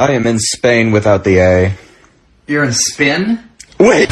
I am in Spain without the A. You're in spin? Wait!